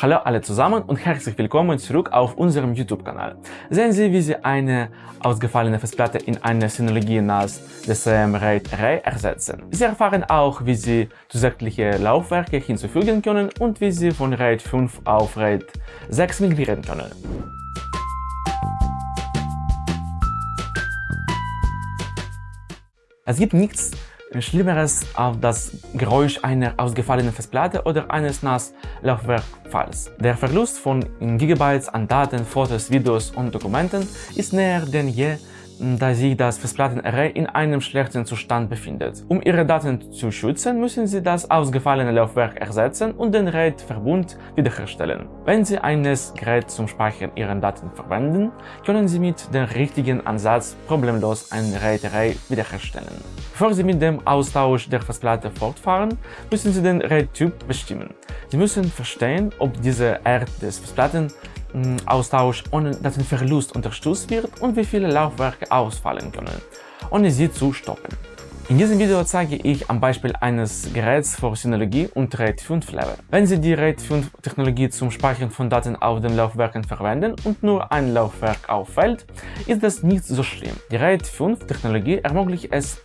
Hallo alle zusammen und herzlich willkommen zurück auf unserem YouTube-Kanal. Sehen Sie, wie Sie eine ausgefallene Festplatte in eine Synologie NAS DCM RAID Array ersetzen. Sie erfahren auch, wie Sie zusätzliche Laufwerke hinzufügen können und wie Sie von RAID 5 auf RAID 6 migrieren können. Es gibt nichts Schlimmeres auf das Geräusch einer ausgefallenen Festplatte oder eines NAS-Laufwerkfalls. Der Verlust von Gigabytes an Daten, Fotos, Videos und Dokumenten ist näher denn je da sich das Festplattenarray in einem schlechten Zustand befindet. Um ihre Daten zu schützen, müssen sie das ausgefallene Laufwerk ersetzen und den RAID-Verbund wiederherstellen. Wenn Sie ein NAS-Gerät zum Speichern Ihrer Daten verwenden, können Sie mit dem richtigen Ansatz problemlos ein RAID-Array wiederherstellen. Bevor Sie mit dem Austausch der Festplatte fortfahren, müssen Sie den RAID-Typ bestimmen. Sie müssen verstehen, ob diese Art des Festplatten Austausch ohne Datenverlust unterstützt wird und wie viele Laufwerke ausfallen können, ohne sie zu stoppen. In diesem Video zeige ich am Beispiel eines Geräts für Synologie und RAID 5 Level. Wenn Sie die RAID 5 Technologie zum Speichern von Daten auf den Laufwerken verwenden und nur ein Laufwerk auffällt, ist das nicht so schlimm. Die RAID 5 Technologie ermöglicht es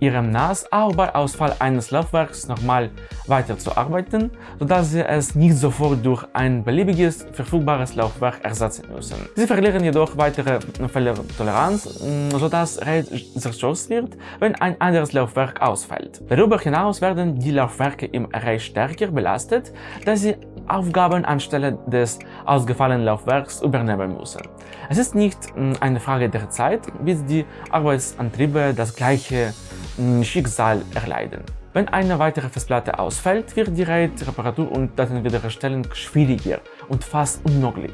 ihrem NAS auch bei Ausfall eines Laufwerks nochmal weiterzuarbeiten, sodass sie es nicht sofort durch ein beliebiges verfügbares Laufwerk ersetzen müssen. Sie verlieren jedoch weitere Fehlertoleranz, mm, sodass RAID zerstört wird, wenn ein anderes Laufwerk ausfällt. Darüber hinaus werden die Laufwerke im Array stärker belastet, da sie Aufgaben anstelle des ausgefallenen Laufwerks übernehmen müssen. Es ist nicht mm, eine Frage der Zeit, bis die Arbeitsantriebe das gleiche mm, Schicksal erleiden. Wenn eine weitere Festplatte ausfällt, wird die RAID-Reparatur und Datenwiederherstellung schwieriger und fast unmöglich.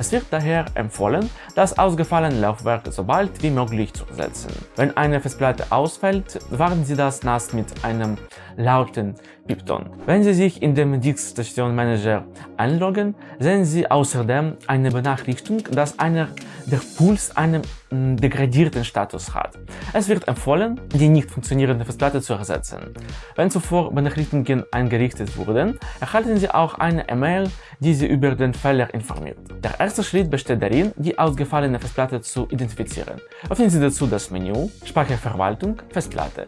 Es wird daher empfohlen, das ausgefallene Laufwerk so bald wie möglich zu ersetzen. Wenn eine Festplatte ausfällt, warten Sie das NAS mit einem lauten Pipton. Wenn Sie sich in dem Disk-Station Manager einloggen, sehen Sie außerdem eine Benachrichtigung, dass einer der Puls einen mm, degradierten Status hat. Es wird empfohlen, die nicht funktionierende Festplatte zu ersetzen. Wenn zuvor Benachrichtigungen eingerichtet wurden, erhalten Sie auch eine E-Mail, die Sie über den Fehler informiert. Der erste Schritt besteht darin, die ausgefallene Festplatte zu identifizieren. Öffnen Sie dazu das Menü Speicherverwaltung Festplatte.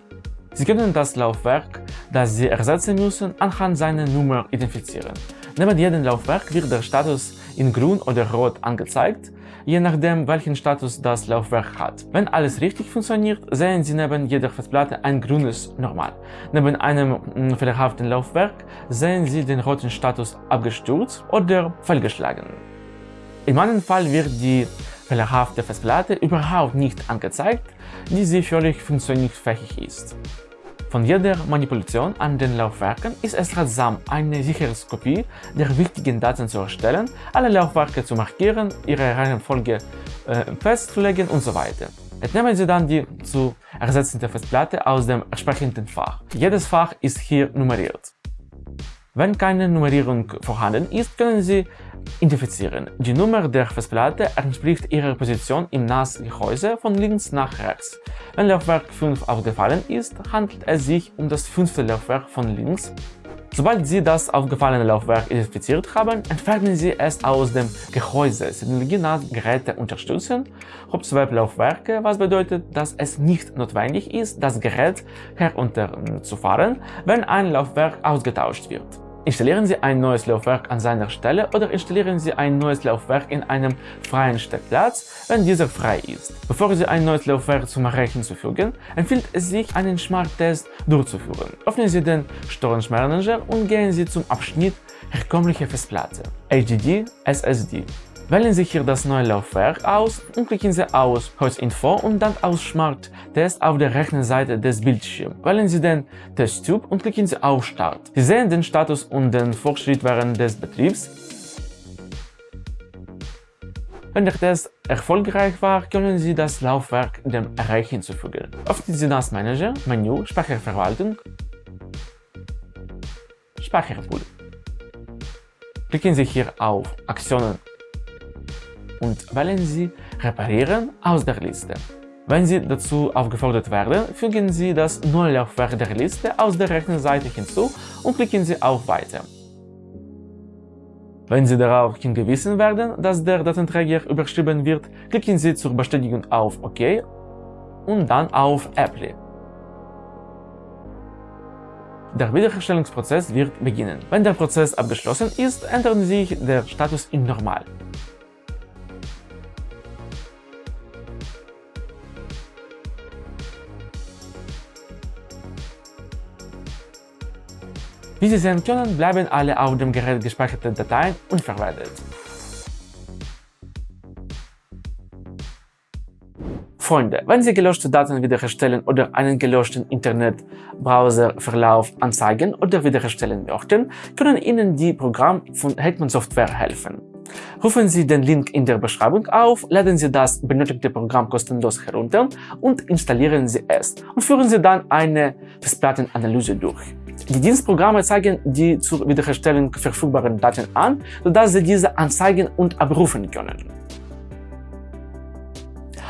Sie können das Laufwerk, das Sie ersetzen müssen, anhand seiner Nummer identifizieren. Neben jedem Laufwerk wird der Status in grün oder rot angezeigt, je nachdem welchen Status das Laufwerk hat. Wenn alles richtig funktioniert, sehen Sie neben jeder Festplatte ein grünes Normal. Neben einem mm, fehlerhaften Laufwerk sehen Sie den roten Status abgestürzt oder fehlgeschlagen. In meinem Fall wird die fehlerhafte Festplatte überhaupt nicht angezeigt, die völlig funktionsfähig ist. Von jeder Manipulation an den Laufwerken ist es ratsam, eine Sicherheitskopie der wichtigen Daten zu erstellen, alle Laufwerke zu markieren, ihre Reihenfolge äh, festzulegen und so weiter. Entnehmen Sie dann die zu ersetzende Festplatte aus dem entsprechenden Fach. Jedes Fach ist hier nummeriert. Wenn keine Nummerierung vorhanden ist, können Sie identifizieren. Die Nummer der Festplatte entspricht ihrer Position im NAS-Gehäuse von links nach rechts. Wenn Laufwerk 5 aufgefallen ist, handelt es sich um das fünfte Laufwerk von links. Sobald Sie das aufgefallene Laufwerk identifiziert haben, entfernen Sie es aus dem Gehäuse. Synologie-NAS-Geräte unterstützen Hop-Swap-Laufwerke, was bedeutet, dass es nicht notwendig ist, das Gerät herunterzufahren, wenn ein Laufwerk ausgetauscht wird. Installieren Sie ein neues Laufwerk an seiner Stelle oder installieren Sie ein neues Laufwerk in einem freien Steckplatz, wenn dieser frei ist. Bevor Sie ein neues Laufwerk zum Array hinzufügen, empfiehlt es sich, einen Smart-Test durchzuführen. Öffnen Sie den Storage Manager und gehen Sie zum Abschnitt Herkömmliche Festplatte, HDD, SSD. Wählen Sie hier das neue Laufwerk aus und klicken Sie aus Host Info und dann aus Smart Test auf der rechten Seite des Bildschirms. Wählen Sie den Testtyp und klicken Sie auf Start. Sie sehen den Status und den Fortschritt während des Betriebs. Wenn der Test erfolgreich war, können Sie das Laufwerk dem Array hinzufügen. Öffnen Sie das Manager, Menü, Speicherverwaltung, Speicherpool. Klicken Sie hier auf Aktionen und wählen Sie Reparieren aus der Liste. Wenn Sie dazu aufgefordert werden, fügen Sie das neue Laufwerk der Liste aus der rechten Seite hinzu und klicken Sie auf Weiter. Wenn Sie darauf hingewiesen werden, dass der Datenträger überschrieben wird, klicken Sie zur Bestätigung auf OK und dann auf Apply. Der Wiederherstellungsprozess wird beginnen. Wenn der Prozess abgeschlossen ist, ändert sich der Status in Normal. Wie Sie sehen können, bleiben alle auf dem Gerät gespeicherten Dateien unverwendet. Freunde, wenn Sie gelöschte Daten wiederherstellen oder einen gelöschten Internetbrowserverlauf anzeigen oder wiederherstellen möchten, können Ihnen die Programme von Hetman Software helfen. Rufen Sie den Link in der Beschreibung auf, laden Sie das benötigte Programm kostenlos herunter und installieren Sie es und führen Sie dann eine Festplattenanalyse durch. Die Dienstprogramme zeigen die zur Wiederherstellung verfügbaren Daten an, sodass Sie diese anzeigen und abrufen können.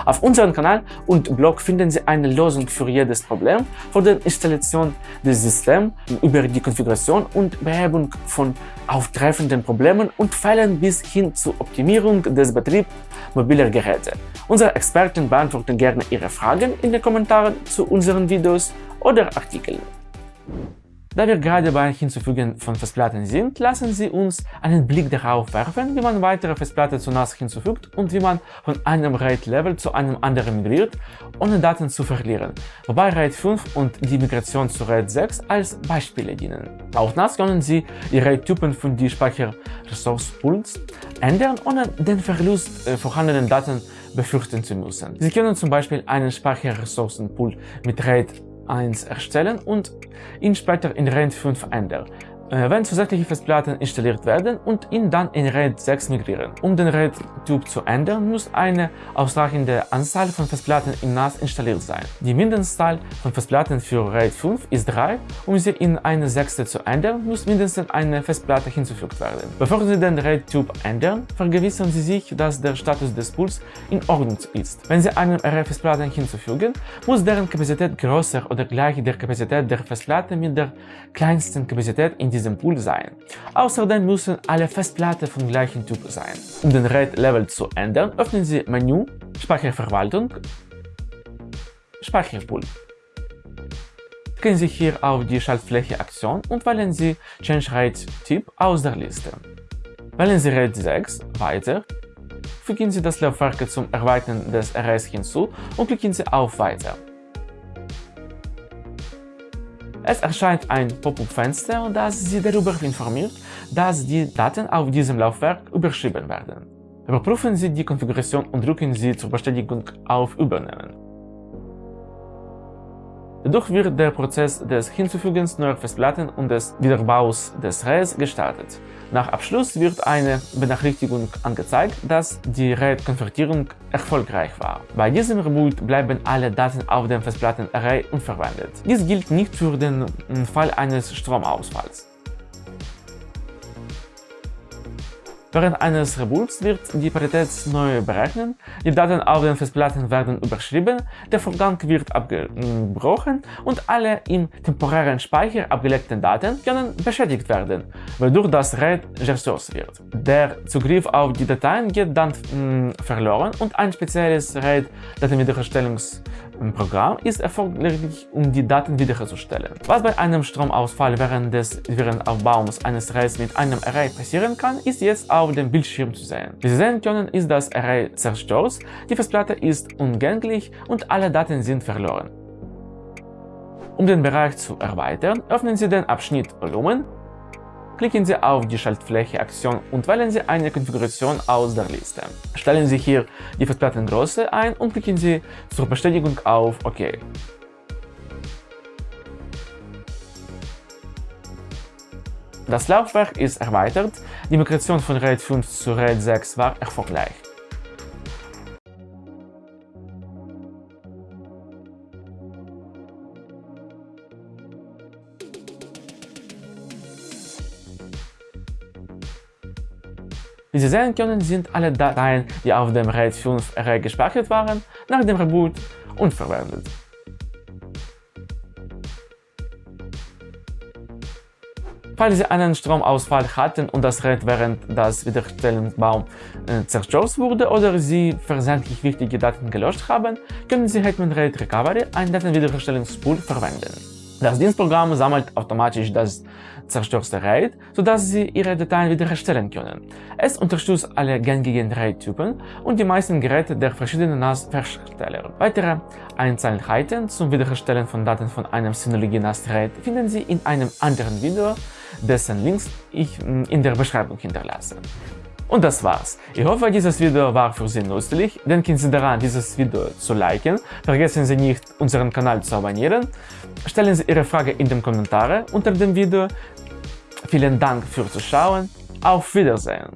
Auf unserem Kanal und Blog finden Sie eine Lösung für jedes Problem, von der Installation des Systems über die Konfiguration und Behebung von auftreffenden Problemen und Fällen bis hin zur Optimierung des Betriebs mobiler Geräte. Unsere Experten beantworten gerne Ihre Fragen in den Kommentaren zu unseren Videos oder Artikeln. Da wir gerade beim Hinzufügen von Festplatten sind, lassen Sie uns einen Blick darauf werfen, wie man weitere Festplatten zu NAS hinzufügt und wie man von einem RAID-Level zu einem anderen migriert, ohne Daten zu verlieren, wobei RAID 5 und die Migration zu RAID 6 als Beispiele dienen. Auf NAS können Sie die RAID-Typen von die Speicherressource-Pools ändern, ohne den Verlust äh, vorhandenen Daten befürchten zu müssen. Sie können zum Beispiel einen Speicherressourcenpool mit RAID 1 erstellen und ihn später in RAID 5 ändern. Äh, wenn zusätzliche Festplatten installiert werden und ihn dann in RAID 6 migrieren. Um den RAID-Typ zu ändern, muss eine ausreichende Anzahl von Festplatten im NAS installiert sein. Die Mindestzahl von Festplatten für RAID 5 ist 3. Um sie in eine sechste zu ändern, muss mindestens eine Festplatte hinzugefügt werden. Bevor Sie den RAID-Typ ändern, vergewissern Sie sich, dass der Status des Pools in Ordnung ist. Wenn Sie eine RAID-Festplatte hinzufügen, muss deren Kapazität größer oder gleich der Kapazität der Festplatte mit der kleinsten Kapazität in diesem diesem Pool sein. Außerdem müssen alle Festplatten vom gleichen Typ sein. Um den RAID-Level zu ändern, öffnen Sie Menü Speicherverwaltung, Speicherpool. Klicken Sie hier auf die Schaltfläche Aktion und wählen Sie Change RAID Typ aus der Liste. Wählen Sie RAID 6 Weiter, fügen Sie das Laufwerk zum Erweitern des Arrays hinzu und klicken Sie auf Weiter. Es erscheint ein Pop-up-Fenster, das Sie darüber informiert, dass die Daten auf diesem Laufwerk überschrieben werden. Überprüfen Sie die Konfiguration und drücken Sie zur Bestätigung auf Übernehmen. Dadurch wird der Prozess des Hinzufügens neuer Festplatten und des Wiederbaus des RAIDs gestartet. Nach Abschluss wird eine Benachrichtigung angezeigt, dass die RAID-Konvertierung erfolgreich war. Bei diesem Reboot bleiben alle Daten auf dem Festplattenarray unverwendet. Dies gilt nicht für den Fall eines Stromausfalls. Während eines Reboots wird die Parität neu berechnet, die Daten auf den Festplatten werden überschrieben, der Vorgang wird abgebrochen und alle im temporären Speicher abgelegten Daten können beschädigt werden, wodurch das RAID gesourced wird. Der Zugriff auf die Dateien geht dann mh, verloren und ein spezielles RAID-Datenwiederherstellungs Programm ist erforderlich, um die Daten wiederherzustellen. Was bei einem Stromausfall während des Wiederaufbaus eines Arrays mit einem Array passieren kann, ist jetzt auf dem Bildschirm zu sehen. Wie Sie sehen können, ist das Array zerstört, die Festplatte ist ungänglich und alle Daten sind verloren. Um den Bereich zu erweitern, öffnen Sie den Abschnitt Volumen Klicken Sie auf die Schaltfläche Aktion und wählen Sie eine Konfiguration aus der Liste. Stellen Sie hier die Festplattengröße ein und klicken Sie zur Bestätigung auf OK. Das Laufwerk ist erweitert, die Migration von RAID 5 zu RAID 6 war erfolgreich. Wie Sie sehen können, sind alle Dateien, die auf dem RAID 5 Array gespeichert waren, nach dem Reboot unverwendet. Falls Sie einen Stromausfall hatten und das Gerät während des Wiederherstellungsbaums äh, zerstört wurde oder Sie versehentlich wichtige Daten gelöscht haben, können Sie Hetman RAID Recovery, ein Datenwiederherstellungstool, verwenden. Das Dienstprogramm sammelt automatisch das zerstörte RAID, sodass Sie Ihre Dateien wiederherstellen können. Es unterstützt alle gängigen RAID-Typen und die meisten Geräte der verschiedenen NAS-Hersteller. Weitere Einzelheiten zum Wiederherstellen von Daten von einem Synology NAS RAID finden Sie in einem anderen Video, dessen Links ich hm, in der Beschreibung hinterlasse. Und das war's. Ich hoffe, dieses Video war für Sie nützlich. Denken Sie daran, dieses Video zu liken. Vergessen Sie nicht, unseren Kanal zu abonnieren. Stellen Sie Ihre Frage in den Kommentaren unter dem Video. Vielen Dank fürs Zuschauen. Auf Wiedersehen.